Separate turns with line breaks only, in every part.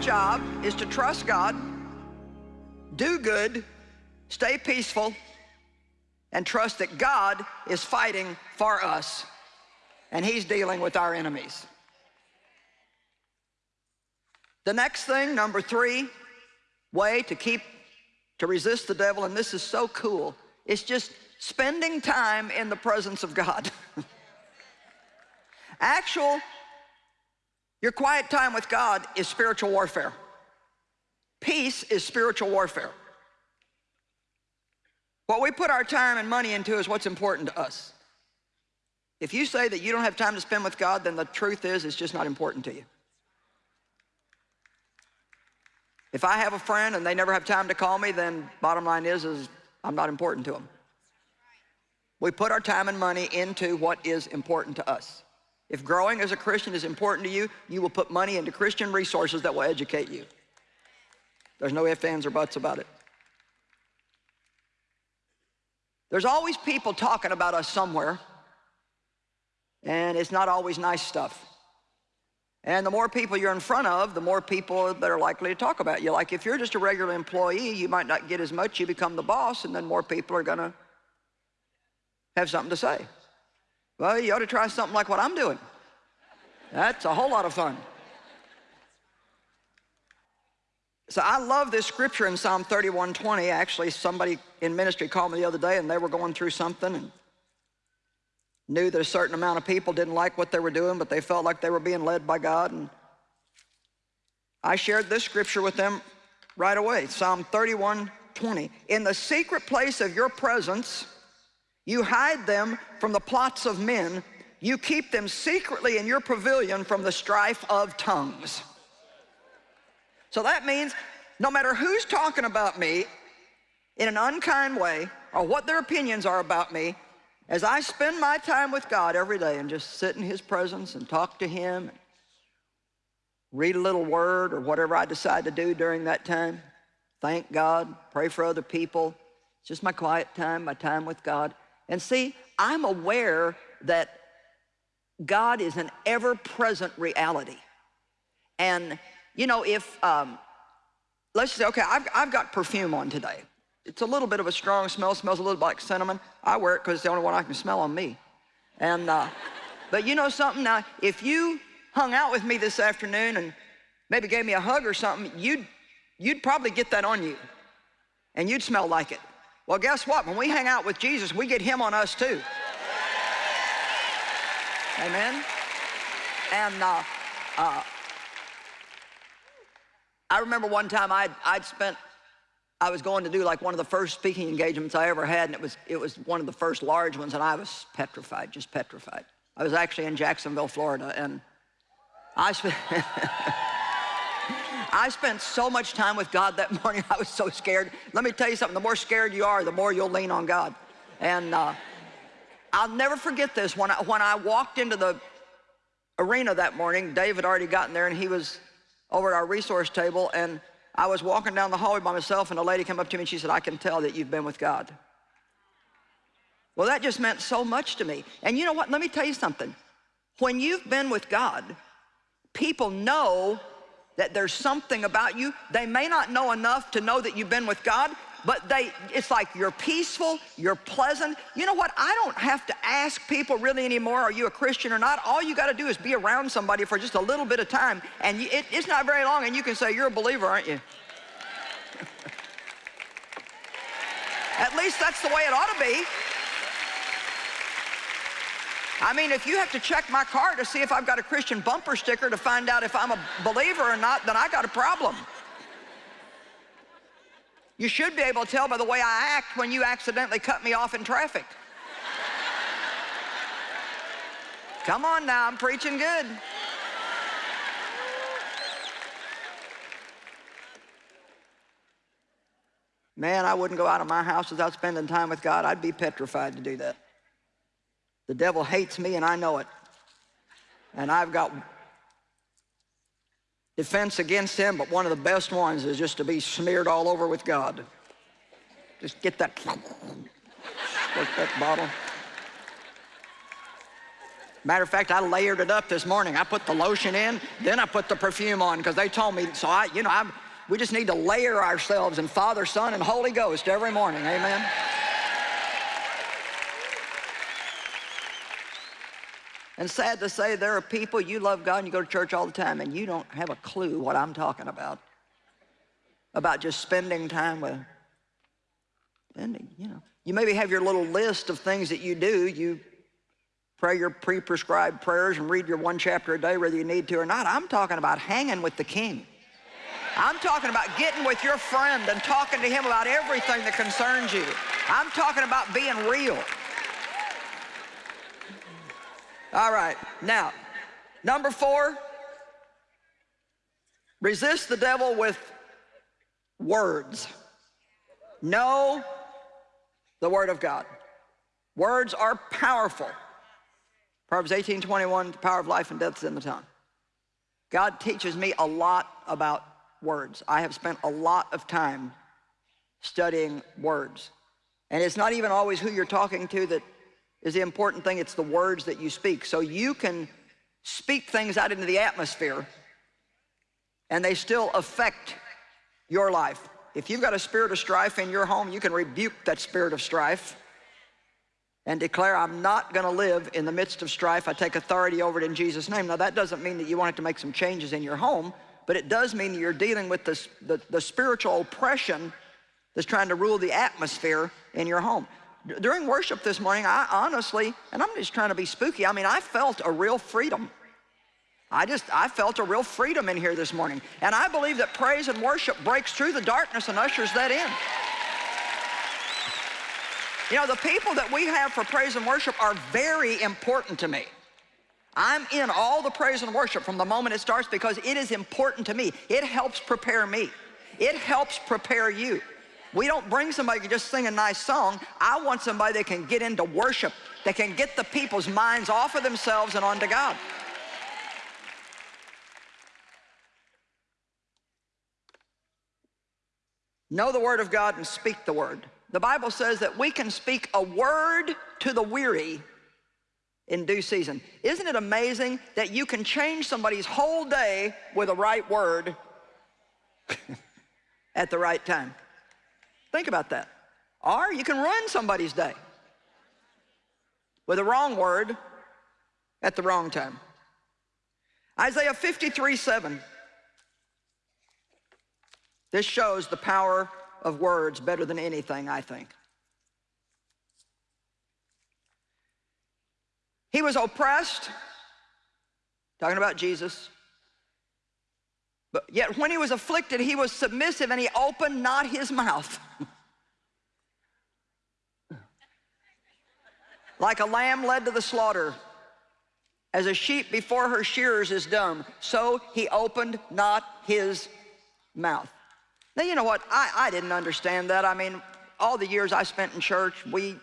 job is to trust God, do good, stay peaceful, and trust that God is fighting for us and he's dealing with our enemies. The next thing, number three, way to keep, to resist the devil, and this is so cool, it's just spending time in the presence of God. Actual, your quiet time with God is spiritual warfare. Peace is spiritual warfare. What we put our time and money into is what's important to us. If you say that you don't have time to spend with God, then the truth is it's just not important to you. If I have a friend and they never have time to call me, then bottom line is, is I'm not important to them. We put our time and money into what is important to us. If growing as a Christian is important to you, you will put money into Christian resources that will educate you. There's no ifs, ands, or buts about it. There's always people talking about us somewhere, and it's not always nice stuff. And the more people you're in front of, the more people that are likely to talk about you. Like if you're just a regular employee, you might not get as much, you become the boss, and then more people are gonna have something to say. Well, you ought to try something like what I'm doing. That's a whole lot of fun. So I love this scripture in Psalm 31:20. Actually, somebody in ministry called me the other day and they were going through something and knew that a certain amount of people didn't like what they were doing, but they felt like they were being led by God. And I shared this scripture with them right away, Psalm 31:20. In the secret place of your presence, you hide them from the plots of men. You keep them secretly in your pavilion from the strife of tongues. So that means no matter who's talking about me in an unkind way or what their opinions are about me, as I spend my time with God every day and just sit in his presence and talk to him, read a little word or whatever I decide to do during that time, thank God, pray for other people. It's just my quiet time, my time with God. And see, I'm aware that God is an ever-present reality. And, you know, if, um, let's say, okay, I've, I've got perfume on today. It's a little bit of a strong smell, smells a little like cinnamon. I wear it because it's the only one I can smell on me. And, uh, but you know something, now, if you hung out with me this afternoon and maybe gave me a hug or something, you'd, you'd probably get that on you. And you'd smell like it. Well, guess what? When we hang out with Jesus, we get him on us too. Amen? And uh, uh, I remember one time I'd, I'd spent, I was going to do like one of the first speaking engagements I ever had, and it was, it was one of the first large ones, and I was petrified, just petrified. I was actually in Jacksonville, Florida, and I spent... I spent so much time with God that morning, I was so scared. Let me tell you something, the more scared you are, the more you'll lean on God. And uh, I'll never forget this. When I, when I walked into the arena that morning, Dave had already gotten there and he was over at our resource table and I was walking down the hallway by myself and a lady came up to me and she said, I can tell that you've been with God. Well, that just meant so much to me. And you know what? Let me tell you something. When you've been with God, people know that there's something about you. They may not know enough to know that you've been with God, but they, it's like you're peaceful, you're pleasant. You know what? I don't have to ask people really anymore, are you a Christian or not? All you got to do is be around somebody for just a little bit of time, and you, it, it's not very long, and you can say, you're a believer, aren't you? At least that's the way it ought to be. I mean, if you have to check my car to see if I've got a Christian bumper sticker to find out if I'm a believer or not, then I got a problem. You should be able to tell by the way I act when you accidentally cut me off in traffic. Come on now, I'm preaching good. Man, I wouldn't go out of my house without spending time with God. I'd be petrified to do that. The devil hates me and I know it. And I've got defense against him, but one of the best ones is just to be smeared all over with God. Just get that, that bottle. Matter of fact, I layered it up this morning. I put the lotion in, then I put the perfume on because they told me. So I, you know, I'm, we just need to layer ourselves in Father, Son, and Holy Ghost every morning. Amen. And sad to say, there are people, you love God and you go to church all the time and you don't have a clue what I'm talking about. About just spending time with, spending, you know. You maybe have your little list of things that you do. You pray your pre-prescribed prayers and read your one chapter a day whether you need to or not. I'm talking about hanging with the king. I'm talking about getting with your friend and talking to him about everything that concerns you. I'm talking about being real. All right, now, number four, resist the devil with words. Know the Word of God. Words are powerful. Proverbs 18, 21, the power of life and death is in the tongue. God teaches me a lot about words. I have spent a lot of time studying words. And it's not even always who you're talking to that is the important thing, it's the words that you speak. So you can speak things out into the atmosphere and they still affect your life. If you've got a spirit of strife in your home, you can rebuke that spirit of strife and declare, I'm not going to live in the midst of strife. I take authority over it in Jesus' name. Now, that doesn't mean that you want to make some changes in your home, but it does mean that you're dealing with this, the, the spiritual oppression that's trying to rule the atmosphere in your home. During worship this morning, I honestly, and I'm just trying to be spooky, I mean, I felt a real freedom. I just, I felt a real freedom in here this morning. And I believe that praise and worship breaks through the darkness and ushers that in. You know, the people that we have for praise and worship are very important to me. I'm in all the praise and worship from the moment it starts because it is important to me. It helps prepare me. It helps prepare you. We don't bring somebody who can just sing a nice song. I want somebody that can get into worship, that can get the people's minds off of themselves and onto God. Know the word of God and speak the word. The Bible says that we can speak a word to the weary in due season. Isn't it amazing that you can change somebody's whole day with a right word at the right time? Think about that. Or you can ruin somebody's day with a wrong word at the wrong time. Isaiah 53, 7. This shows the power of words better than anything, I think. He was oppressed, talking about Jesus, but yet when he was afflicted, he was submissive and he opened not his mouth. like a lamb led to the slaughter, as a sheep before her shearers is dumb, so he opened not his mouth. Now, you know what? I, I didn't understand that. I mean, all the years I spent in church, we,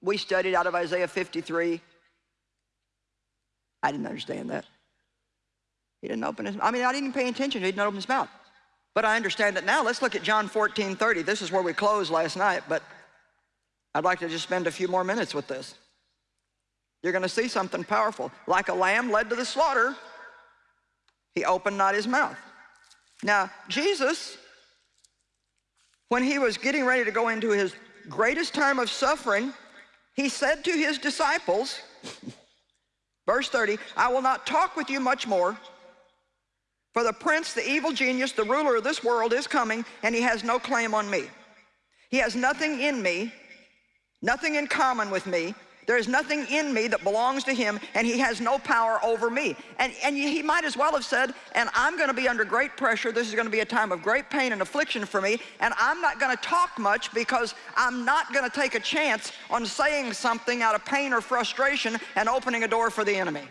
we studied out of Isaiah 53. I didn't understand that. He didn't open his, I mean, I didn't pay attention. He didn't open his mouth. But I understand it now. Let's look at John 14, 30. This is where we closed last night, but I'd like to just spend a few more minutes with this. You're going to see something powerful. Like a lamb led to the slaughter, he opened not his mouth. Now, Jesus when he was getting ready to go into his greatest time of suffering, he said to his disciples, verse 30, I will not talk with you much more, for the prince, the evil genius, the ruler of this world is coming, and he has no claim on me. He has nothing in me, nothing in common with me, there is nothing in me that belongs to him, and he has no power over me. And, and he might as well have said, and I'm going to be under great pressure. This is going to be a time of great pain and affliction for me, and I'm not going to talk much because I'm not going to take a chance on saying something out of pain or frustration and opening a door for the enemy.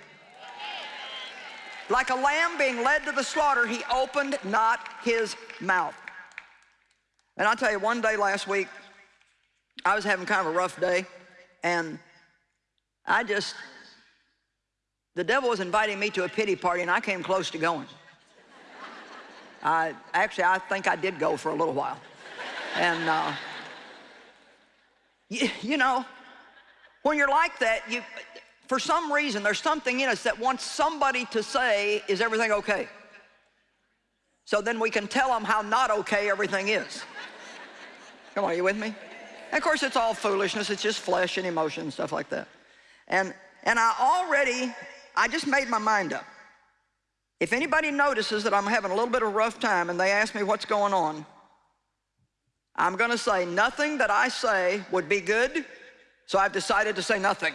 Like a lamb being led to the slaughter, he opened not his mouth. And I'll tell you, one day last week, I was having kind of a rough day, and I just, the devil was inviting me to a pity party and I came close to going. I, actually, I think I did go for a little while. And, uh, you, you know, when you're like that, you, for some reason, there's something in us that wants somebody to say, is everything okay? So then we can tell them how not okay everything is. Come on, are you with me? And of course, it's all foolishness. It's just flesh and emotion, and stuff like that. And, and I already, I just made my mind up. If anybody notices that I'm having a little bit of a rough time and they ask me what's going on, I'm going to say nothing that I say would be good, so I've decided to say nothing.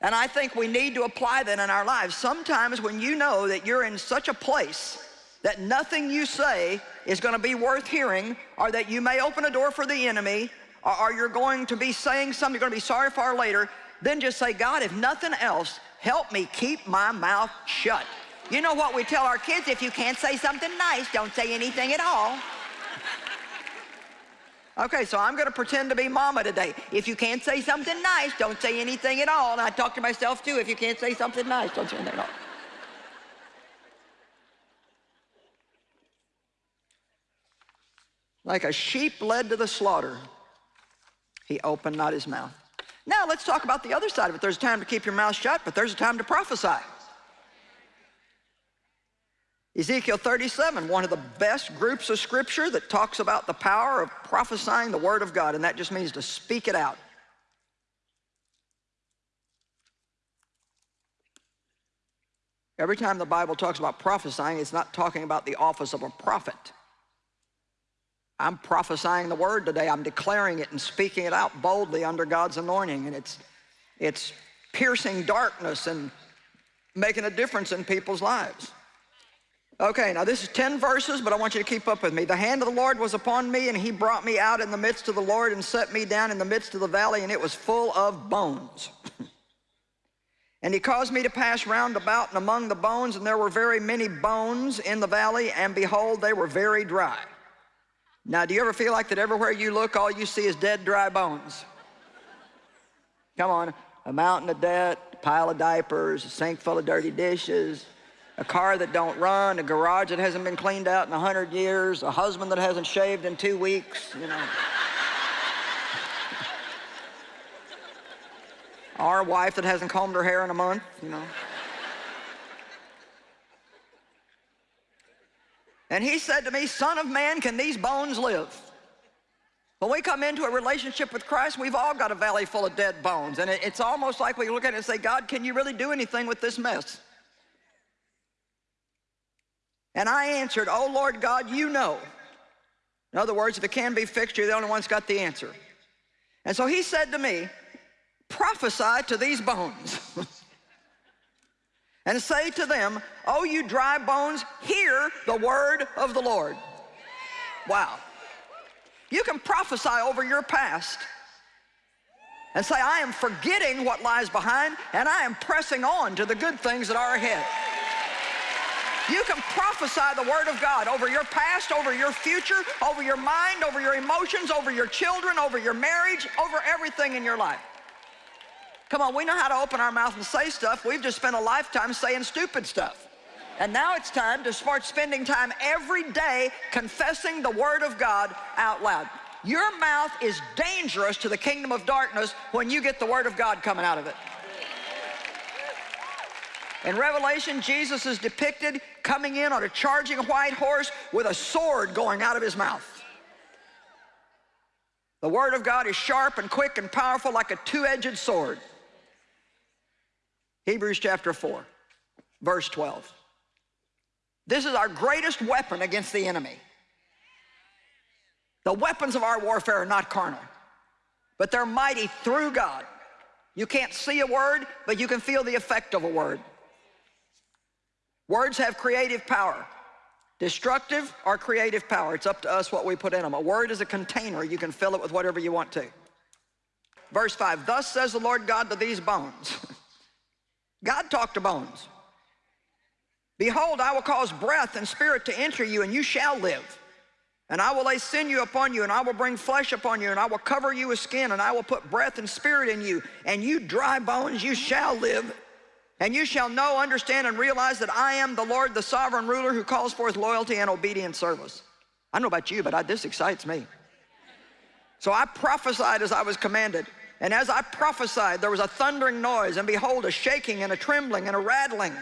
And I think we need to apply that in our lives. Sometimes when you know that you're in such a place that nothing you say is going to be worth hearing or that you may open a door for the enemy or, or you're going to be saying something you're going to be sorry for later, then just say, God, if nothing else, help me keep my mouth shut. You know what we tell our kids? If you can't say something nice, don't say anything at all. Okay, so I'm going to pretend to be mama today. If you can't say something nice, don't say anything at all. And I talk to myself too. If you can't say something nice, don't say anything at all. Like a sheep led to the slaughter, he opened not his mouth. Now let's talk about the other side of it. There's a time to keep your mouth shut, but there's a time to prophesy. Ezekiel 37, one of the best groups of scripture that talks about the power of prophesying the word of God, and that just means to speak it out. Every time the Bible talks about prophesying, it's not talking about the office of a prophet. I'm prophesying the word today. I'm declaring it and speaking it out boldly under God's anointing. And it's, it's piercing darkness and making a difference in people's lives. Okay, now this is 10 verses, but I want you to keep up with me. The hand of the Lord was upon me, and he brought me out in the midst of the Lord and set me down in the midst of the valley, and it was full of bones. and he caused me to pass round about and among the bones, and there were very many bones in the valley, and behold, they were very dry. Now, do you ever feel like that everywhere you look, all you see is dead, dry bones? Come on, a mountain of debt, a pile of diapers, a sink full of dirty dishes, a car that don't run, a garage that hasn't been cleaned out in a hundred years, a husband that hasn't shaved in two weeks, you know. Our wife that hasn't combed her hair in a month, you know. And he said to me, son of man, can these bones live? When we come into a relationship with Christ, we've all got a valley full of dead bones. And it's almost like we look at it and say, God, can you really do anything with this mess? And I answered, oh Lord God, you know. In other words, if it can be fixed, you're the only one that's got the answer. And so he said to me, prophesy to these bones. and say to them, oh you dry bones, hear the word of the Lord. Wow. You can prophesy over your past and say, I am forgetting what lies behind and I am pressing on to the good things that are ahead. You can prophesy the word of God over your past, over your future, over your mind, over your emotions, over your children, over your marriage, over everything in your life. Come on, we know how to open our mouth and say stuff. We've just spent a lifetime saying stupid stuff. And now it's time to start spending time every day confessing the word of God out loud. Your mouth is dangerous to the kingdom of darkness when you get the word of God coming out of it. In Revelation, Jesus is depicted coming in on a charging white horse with a sword going out of his mouth. The Word of God is sharp and quick and powerful like a two-edged sword. Hebrews chapter 4, verse 12. This is our greatest weapon against the enemy. The weapons of our warfare are not carnal, but they're mighty through God. You can't see a word, but you can feel the effect of a word. Words have creative power. Destructive or creative power. It's up to us what we put in them. A word is a container. You can fill it with whatever you want to. Verse 5, Thus says the Lord God to these bones. God talked to bones. Behold, I will cause breath and spirit to enter you, and you shall live. And I will lay sinew upon you, and I will bring flesh upon you, and I will cover you with skin, and I will put breath and spirit in you, and you dry bones, you shall live. And you shall know, understand, and realize that I am the Lord, the sovereign ruler who calls forth loyalty and obedient service. I don't know about you, but I, this excites me. So I prophesied as I was commanded. And as I prophesied, there was a thundering noise, and behold, a shaking and a trembling and a rattling.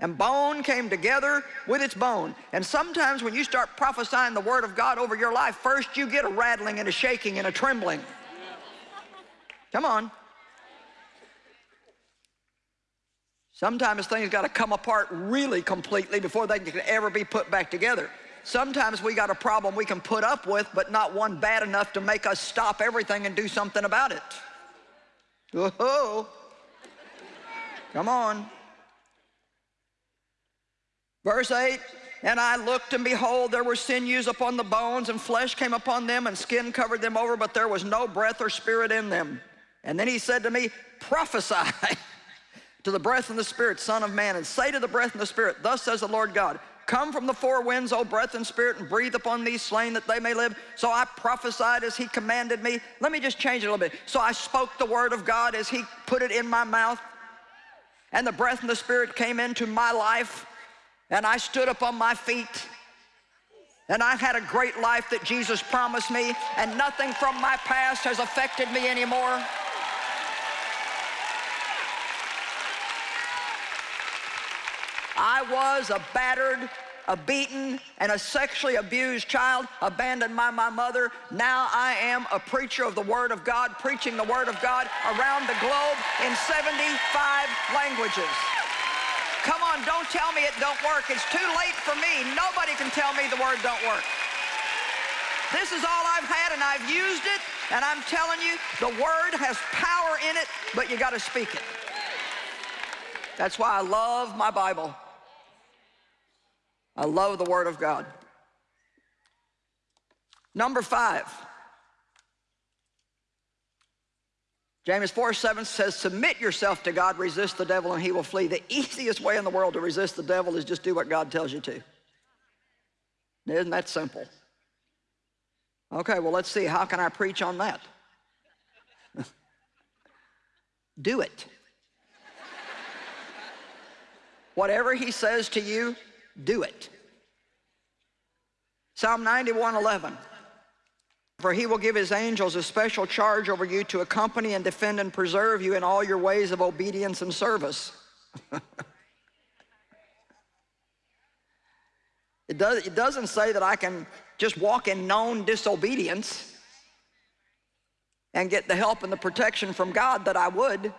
And bone came together with its bone. And sometimes when you start prophesying the word of God over your life, first you get a rattling and a shaking and a trembling. Come on. Sometimes things got to come apart really completely before they can ever be put back together. Sometimes we got a problem we can put up with, but not one bad enough to make us stop everything and do something about it. Whoa. Come on. Verse 8, and I looked, and behold, there were sinews upon the bones, and flesh came upon them, and skin covered them over, but there was no breath or spirit in them. And then he said to me, Prophesy to the breath and the spirit, Son of man, and say to the breath and the spirit, Thus says the Lord God, Come from the four winds, O breath and spirit, and breathe upon these slain that they may live. So I prophesied as he commanded me. Let me just change it a little bit. So I spoke the word of God as he put it in my mouth. And the breath and the spirit came into my life. And I stood up on my feet. And I had a great life that Jesus promised me. And nothing from my past has affected me anymore. I was a battered, a beaten, and a sexually abused child, abandoned by my mother. Now I am a preacher of the Word of God, preaching the Word of God around the globe in 75 languages. Come on, don't tell me it don't work. It's too late for me. Nobody can tell me the Word don't work. This is all I've had, and I've used it, and I'm telling you, the Word has power in it, but you got to speak it. That's why I love my Bible. I love the Word of God. Number five, James 4, 7 says, submit yourself to God, resist the devil, and he will flee. The easiest way in the world to resist the devil is just do what God tells you to. Isn't that simple? Okay, well, let's see. How can I preach on that? do it. Whatever he says to you, do it. Psalm 91, 11. For he will give his angels a special charge over you to accompany and defend and preserve you in all your ways of obedience and service. it, does, it doesn't say that I can just walk in known disobedience and get the help and the protection from God that I would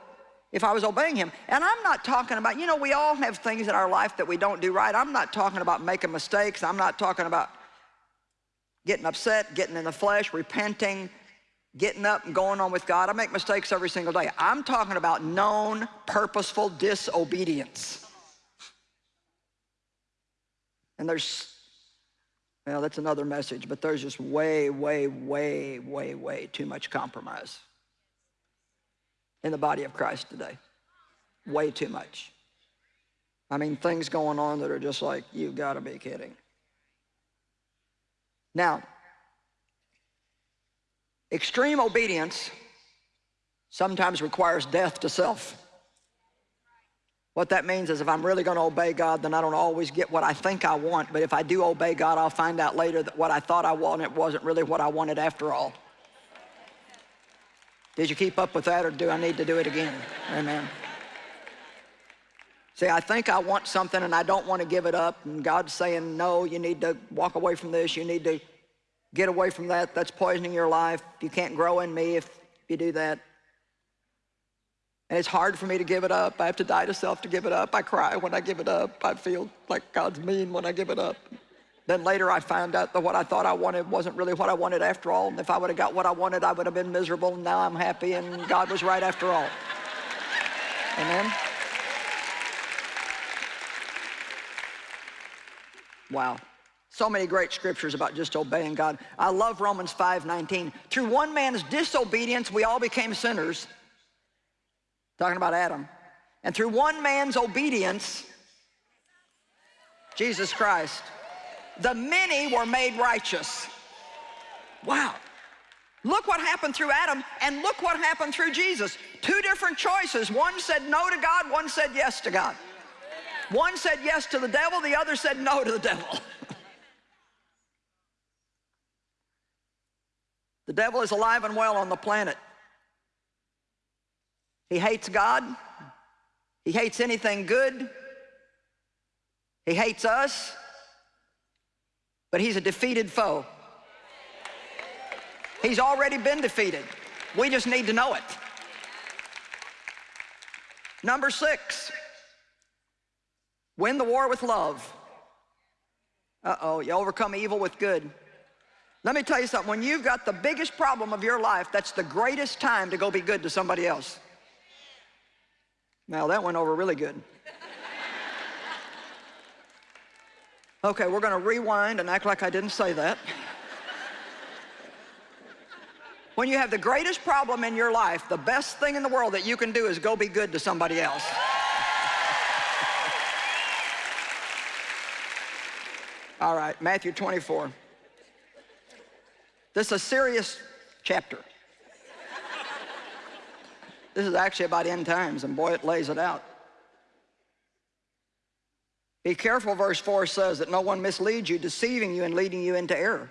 if I was obeying him. And I'm not talking about, you know, we all have things in our life that we don't do right. I'm not talking about making mistakes. I'm not talking about getting upset, getting in the flesh, repenting, getting up and going on with God. I make mistakes every single day. I'm talking about known, purposeful disobedience. And there's, well, that's another message, but there's just way, way, way, way, way too much compromise in the body of Christ today. Way too much. I mean, things going on that are just like, you've got to be kidding. Now, extreme obedience sometimes requires death to self. What that means is if I'm really going to obey God, then I don't always get what I think I want. But if I do obey God, I'll find out later that what I thought I wanted wasn't really what I wanted after all. Did you keep up with that or do I need to do it again? Amen. See, I think I want something and I don't want to give it up. And God's saying, no, you need to walk away from this. You need to get away from that. That's poisoning your life. You can't grow in me if you do that. And it's hard for me to give it up. I have to die to self to give it up. I cry when I give it up. I feel like God's mean when I give it up. Then later I found out that what I thought I wanted wasn't really what I wanted after all. And if I would have got what I wanted, I would have been miserable. And now I'm happy and God was right after all. Amen? Wow. So many great scriptures about just obeying God. I love Romans 5, 19. Through one man's disobedience, we all became sinners. Talking about Adam. And through one man's obedience, Jesus Christ, the many were made righteous. Wow. Look what happened through Adam and look what happened through Jesus. Two different choices. One said no to God, one said yes to God. One said yes to the devil, the other said no to the devil. the devil is alive and well on the planet. He hates God. He hates anything good. He hates us. But he's a defeated foe. He's already been defeated. We just need to know it. Number six, win the war with love. Uh-oh, you overcome evil with good. Let me tell you something, when you've got the biggest problem of your life, that's the greatest time to go be good to somebody else. Now that went over really good. Okay, we're gonna rewind and act like I didn't say that. when you have the greatest problem in your life, the best thing in the world that you can do is go be good to somebody else. All right, Matthew 24. This is a serious chapter. this is actually about end times, and boy, it lays it out. Be careful, verse 4 says, that no one misleads you, deceiving you and leading you into error.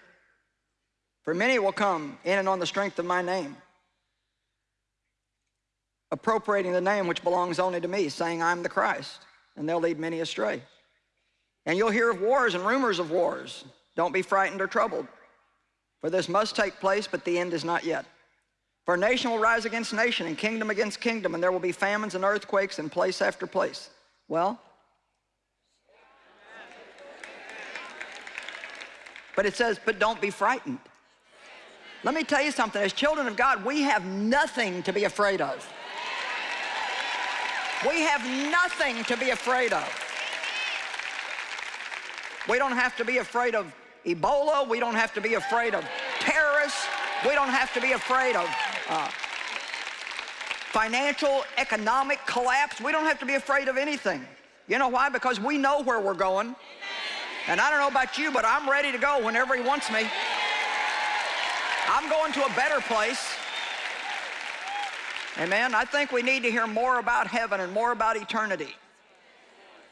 For many will come in and on the strength of my name, appropriating the name which belongs only to me, saying, I'm the Christ, and they'll lead many astray. And you'll hear of wars and rumors of wars. Don't be frightened or troubled. For this must take place, but the end is not yet. For nation will rise against nation, and kingdom against kingdom, and there will be famines and earthquakes in place after place. Well, but it says, but don't be frightened. Let me tell you something, as children of God, we have nothing to be afraid of. We have nothing to be afraid of. We don't have to be afraid of Ebola. We don't have to be afraid of terrorists. We don't have to be afraid of uh, financial, economic collapse. We don't have to be afraid of anything. You know why? Because we know where we're going. And I don't know about you, but I'm ready to go whenever he wants me. I'm going to a better place. Amen. I think we need to hear more about heaven and more about eternity.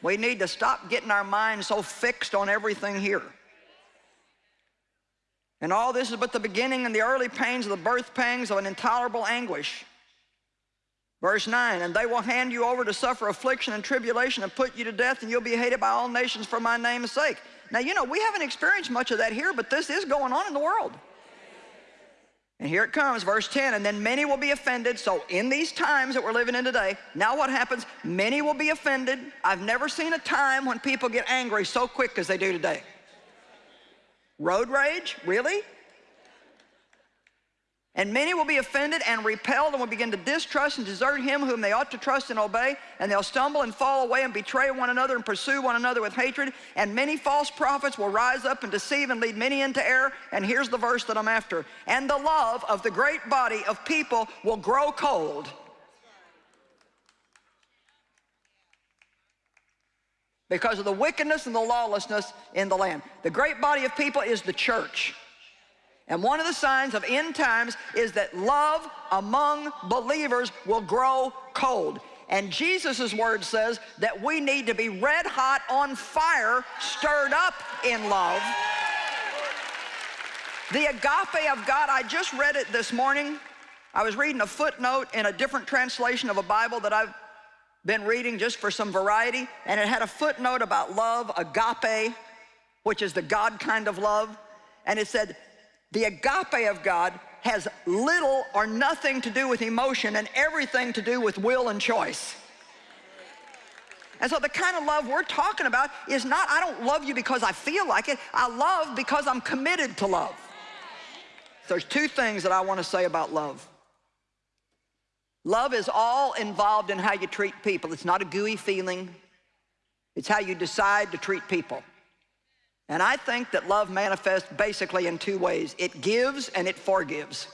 We need to stop getting our minds so fixed on everything here. And all this is but the beginning and the early pains of the birth pangs of an intolerable anguish. Verse 9, and they will hand you over to suffer affliction and tribulation and put you to death, and you'll be hated by all nations for my name's sake. Now, you know, we haven't experienced much of that here, but this is going on in the world. And here it comes, verse 10, and then many will be offended. So in these times that we're living in today, now what happens? Many will be offended. I've never seen a time when people get angry so quick as they do today. Road rage, really? And many will be offended and repelled and will begin to distrust and desert him whom they ought to trust and obey. And they'll stumble and fall away and betray one another and pursue one another with hatred. And many false prophets will rise up and deceive and lead many into error. And here's the verse that I'm after. And the love of the great body of people will grow cold. Because of the wickedness and the lawlessness in the land. The great body of people is the church. And one of the signs of end times is that love among believers will grow cold. And Jesus' word says that we need to be red hot on fire, stirred up in love. The agape of God, I just read it this morning. I was reading a footnote in a different translation of a Bible that I've been reading just for some variety, and it had a footnote about love, agape, which is the God kind of love. And it said, the agape of God has little or nothing to do with emotion and everything to do with will and choice. And so the kind of love we're talking about is not, I don't love you because I feel like it. I love because I'm committed to love. There's two things that I want to say about love. Love is all involved in how you treat people. It's not a gooey feeling. It's how you decide to treat people. And I think that love manifests basically in two ways. It gives and it forgives.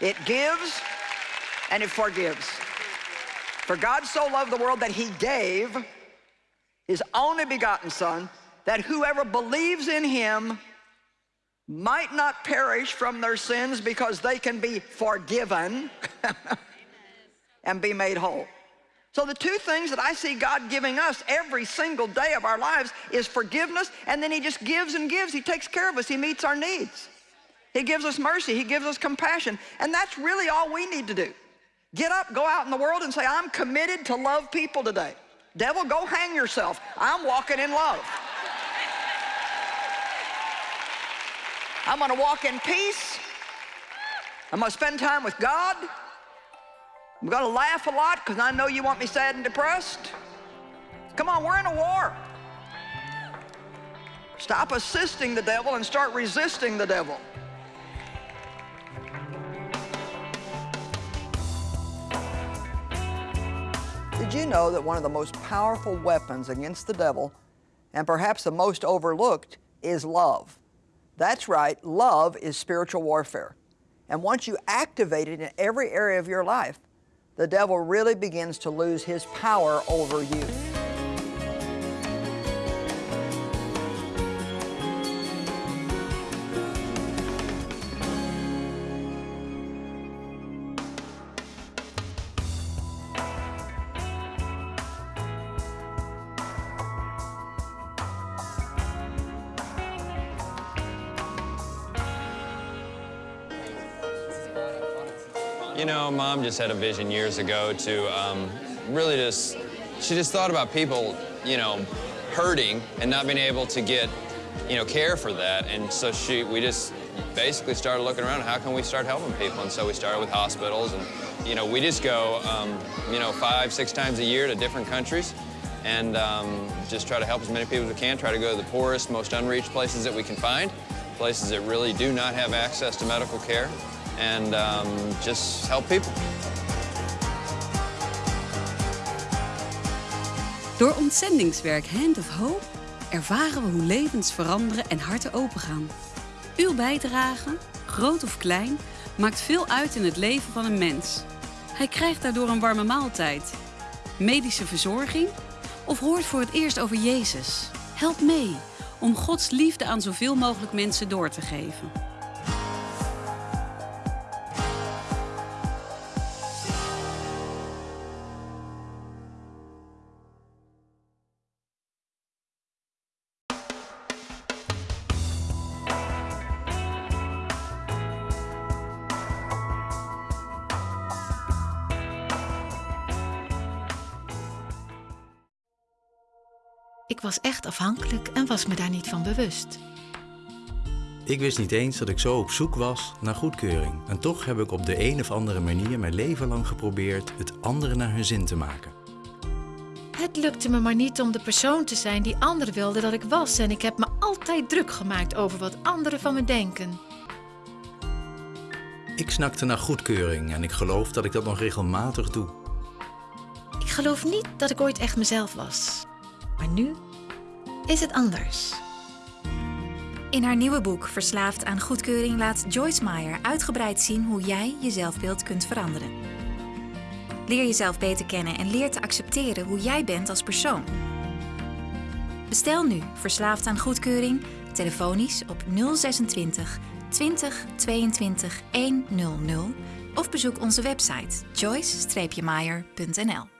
It gives and it forgives. For God so loved the world that he gave his only begotten son that whoever believes in him might not perish from their sins because they can be forgiven and be made whole. So the two things that I see God giving us every single day of our lives is forgiveness, and then he just gives and gives. He takes care of us. He meets our needs. He gives us mercy. He gives us compassion. And that's really all we need to do. Get up, go out in the world and say, I'm committed to love people today. Devil, go hang yourself. I'm walking in love. I'm going to walk in peace. I'm to spend time with God. I'm going to laugh a lot because I know you want me sad and depressed. Come on, we're in a war. Stop assisting the devil and start resisting the devil. Did you know that one of the most powerful weapons against the devil, and perhaps the most overlooked, is love? That's right, love is spiritual warfare. And once you activate it in every area of your life, the devil really begins to lose his power over you.
You know, mom just had a vision years ago to um, really just, she just thought about people, you know, hurting and not being able to get, you know, care for that. And so she, we just basically started looking around, how can we start helping people? And so we started with hospitals and, you know, we just go, um, you know, five, six times a year to different countries and um, just try to help as many people as we can, try to go to the poorest, most unreached places that we can find, places that really do not have access to medical care and um, just help people.
Door ontzendingswerk Hand of Hope ervaren we hoe levens veranderen en harten opengaan. Uw bijdrage, groot of klein, maakt veel uit in het leven van een mens. Hij krijgt daardoor een warme maaltijd, medische verzorging of hoort voor het eerst over Jezus. Help mee om Gods liefde aan zoveel mogelijk mensen door te geven.
Was echt afhankelijk en was me daar niet van bewust.
Ik wist niet eens dat ik zo op zoek was naar goedkeuring. En toch heb ik op de een of andere manier mijn leven lang geprobeerd het anderen naar hun zin te maken.
Het lukte me maar niet om de persoon te zijn die anderen wilden dat ik was. En ik heb me altijd druk gemaakt over wat anderen van me denken.
Ik snakte naar goedkeuring en ik geloof dat ik dat nog regelmatig doe.
Ik geloof niet dat ik ooit echt mezelf was. Maar nu is het anders.
In haar nieuwe boek Verslaafd aan goedkeuring laat Joyce Meyer uitgebreid zien hoe jij je zelfbeeld kunt veranderen. Leer jezelf beter kennen en leer te accepteren hoe jij bent als persoon. Bestel nu Verslaafd aan goedkeuring telefonisch op 026 20 22 100 of bezoek onze website joyce-meyer.nl.